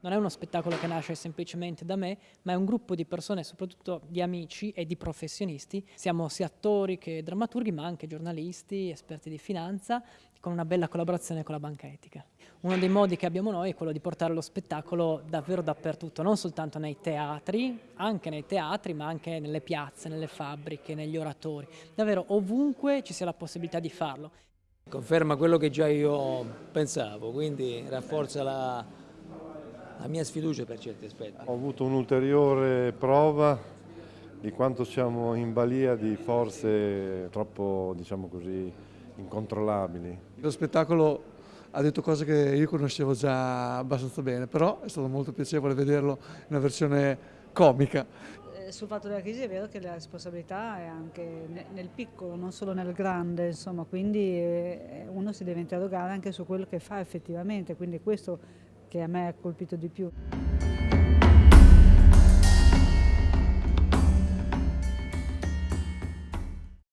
non è uno spettacolo che nasce semplicemente da me, ma è un gruppo di persone, soprattutto di amici e di professionisti. Siamo sia attori che drammaturghi, ma anche giornalisti, esperti di finanza, con una bella collaborazione con la banca etica. Uno dei modi che abbiamo noi è quello di portare lo spettacolo davvero dappertutto, non soltanto nei teatri, anche nei teatri, ma anche nelle piazze, nelle fabbriche, negli oratori. Davvero ovunque ci sia la possibilità di farlo. Conferma quello che già io pensavo, quindi rafforza la, la mia sfiducia per certi aspetti. Ho avuto un'ulteriore prova di quanto siamo in balia di forze troppo, diciamo così, incontrollabili. Lo spettacolo ha detto cose che io conoscevo già abbastanza bene, però è stato molto piacevole vederlo in una versione comica. Eh, sul fatto della crisi è vero che la responsabilità è anche nel piccolo, non solo nel grande, insomma, quindi eh, uno si deve interrogare anche su quello che fa effettivamente, quindi questo che a me ha colpito di più.